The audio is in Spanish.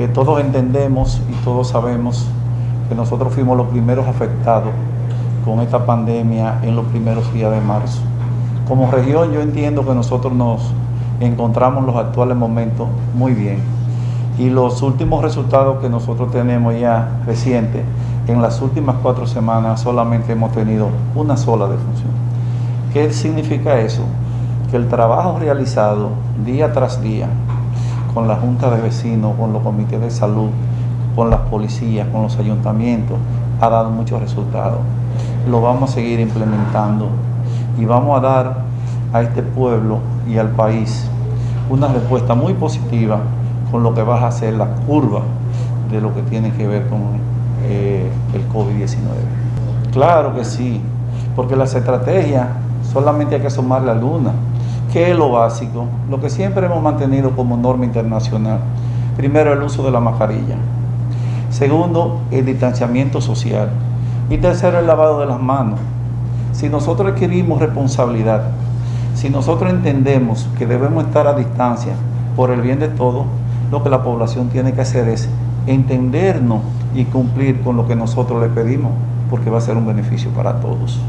Eh, todos entendemos y todos sabemos que nosotros fuimos los primeros afectados con esta pandemia en los primeros días de marzo. Como región yo entiendo que nosotros nos encontramos en los actuales momentos muy bien y los últimos resultados que nosotros tenemos ya recientes, en las últimas cuatro semanas solamente hemos tenido una sola defunción. ¿Qué significa eso? Que el trabajo realizado día tras día con la Junta de Vecinos, con los comités de salud, con las policías, con los ayuntamientos, ha dado muchos resultados. Lo vamos a seguir implementando y vamos a dar a este pueblo y al país una respuesta muy positiva con lo que va a ser la curva de lo que tiene que ver con eh, el COVID-19. Claro que sí, porque las estrategias solamente hay que sumar la que es lo básico, lo que siempre hemos mantenido como norma internacional. Primero, el uso de la mascarilla. Segundo, el distanciamiento social. Y tercero, el lavado de las manos. Si nosotros adquirimos responsabilidad, si nosotros entendemos que debemos estar a distancia por el bien de todos, lo que la población tiene que hacer es entendernos y cumplir con lo que nosotros le pedimos, porque va a ser un beneficio para todos.